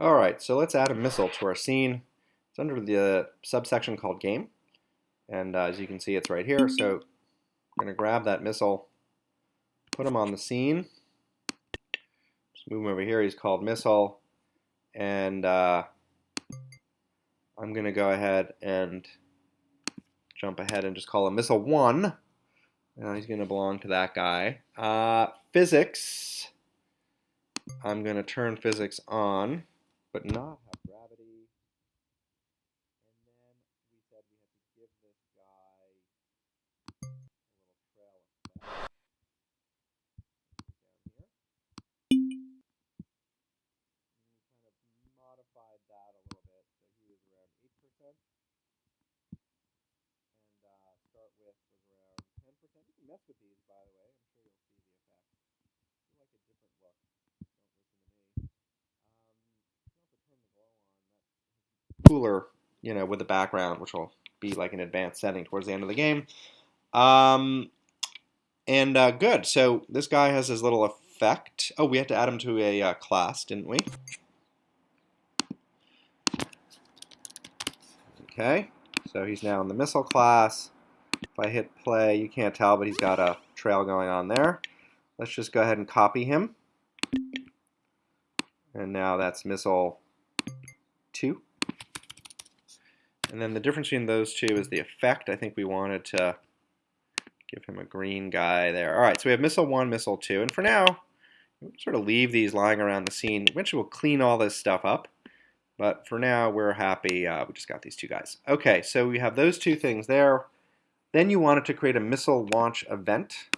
All right, so let's add a missile to our scene. It's under the subsection called game. And uh, as you can see, it's right here. So I'm going to grab that missile, put him on the scene. Just move him over here. He's called missile. And uh, I'm going to go ahead and jump ahead and just call him missile 1. Now he's going to belong to that guy. Uh, physics. I'm going to turn physics on but not have gravity. And then we said we had to give this guy a little trail effect. Down here. And we kind of modified that a little bit. So he was around 8%. And uh, start with was around 10%. You can mess with these, by the way. I'm sure you'll see the effect. You like a different look cooler, you know, with the background, which will be like an advanced setting towards the end of the game. Um, and uh, good. So this guy has his little effect. Oh, we had to add him to a uh, class, didn't we? Okay. So he's now in the missile class. If I hit play, you can't tell, but he's got a trail going on there. Let's just go ahead and copy him. And now that's missile 2. And then the difference between those two is the effect. I think we wanted to give him a green guy there. All right, so we have missile 1, missile 2. And for now, we'll sort of leave these lying around the scene. Eventually we'll clean all this stuff up. But for now, we're happy. Uh, we just got these two guys. Okay, so we have those two things there. Then you wanted to create a missile launch event.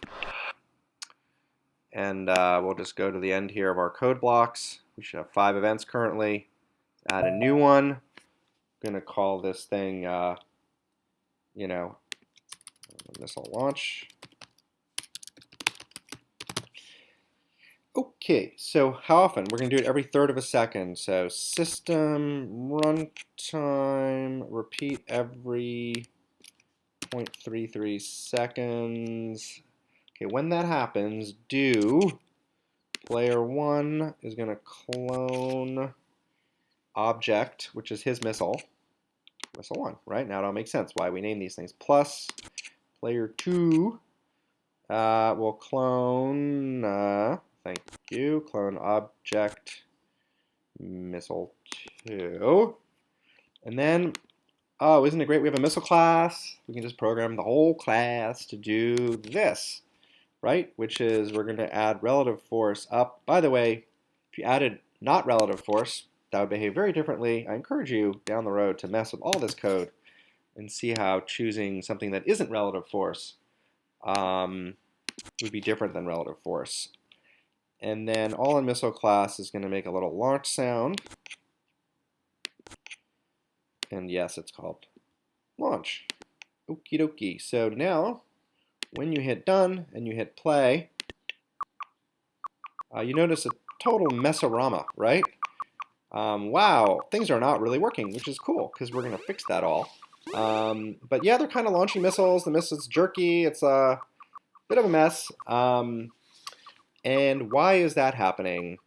And uh, we'll just go to the end here of our code blocks. We should have five events currently. Add a new one going to call this thing, uh, you know, missile launch. Okay, so how often? We're going to do it every third of a second. So system runtime, repeat every 0.33 seconds. Okay, when that happens, do player one is going to clone object, which is his missile, missile 1, right? Now it all makes sense why we name these things. Plus player 2 uh, will clone, uh, thank you, clone object missile 2. And then, oh, isn't it great we have a missile class? We can just program the whole class to do this, right? Which is we're going to add relative force up. By the way, if you added not relative force, that would behave very differently. I encourage you down the road to mess with all this code and see how choosing something that isn't relative force um, would be different than relative force. And then all in missile class is going to make a little launch sound. And yes, it's called launch. Okie dokie. So now, when you hit done and you hit play, uh, you notice a total messorama, right? Um, wow, things are not really working, which is cool because we're going to fix that all. Um, but yeah, they're kind of launching missiles. The missile's jerky. It's a bit of a mess. Um, and why is that happening?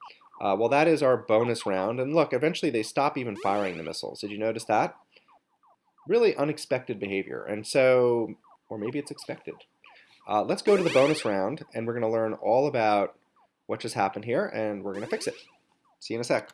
Uh, well, that is our bonus round. And look, eventually they stop even firing the missiles. Did you notice that? Really unexpected behavior. And so, or maybe it's expected. Uh, let's go to the bonus round, and we're going to learn all about what just happened here, and we're going to fix it. See you in a sec.